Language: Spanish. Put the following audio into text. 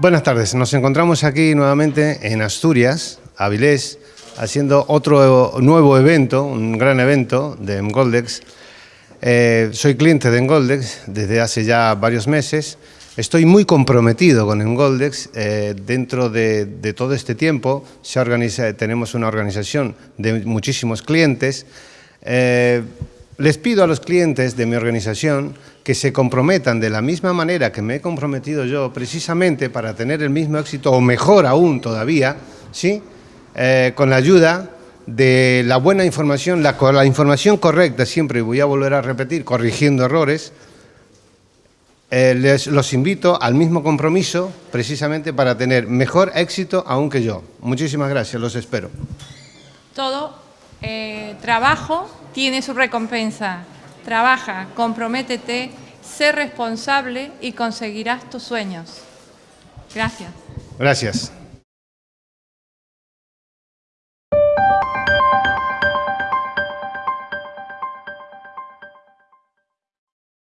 Buenas tardes, nos encontramos aquí nuevamente en Asturias, Avilés, haciendo otro nuevo evento, un gran evento de Engoldex. Eh, soy cliente de Engoldex desde hace ya varios meses. Estoy muy comprometido con Engoldex. Eh, dentro de, todo este tiempo se organiza, tenemos una organización de muchísimos clientes. Eh, les pido a los clientes de mi organización que se comprometan de la misma manera que me he comprometido yo, precisamente para tener el mismo éxito, o mejor aún todavía, ¿sí? Eh, con la ayuda de la buena información, la, información correcta, siempre, y voy a volver a repetir, corrigiendo errores, eh, les, los invito al mismo compromiso, precisamente para tener mejor éxito aún que yo. Muchísimas gracias, los espero. Todo eh, trabajo tiene su recompensa. Trabaja, comprométete, sé responsable y conseguirás tus sueños. Gracias. Gracias.